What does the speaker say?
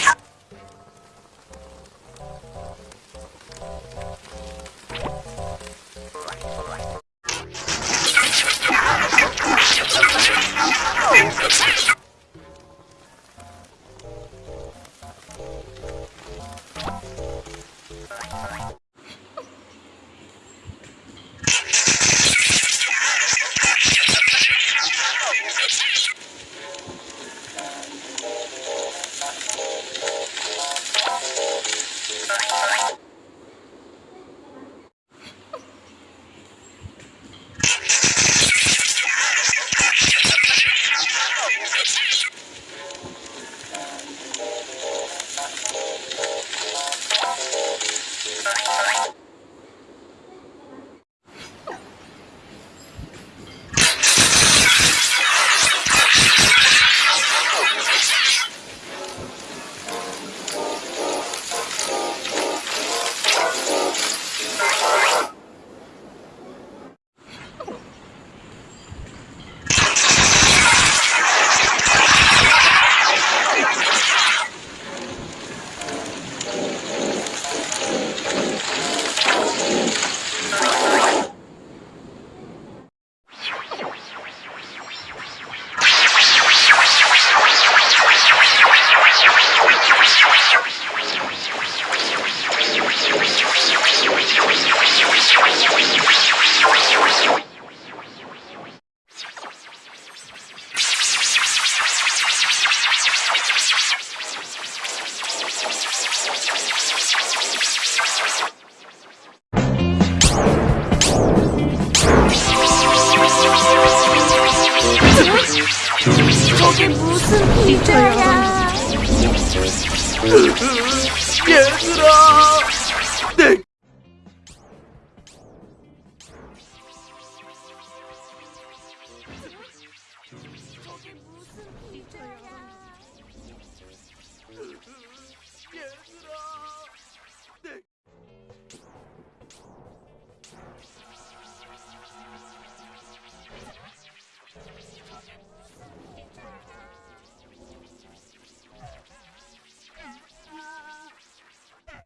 Yeah. 저게 무슨 기자야? 얘들아. Some pizza,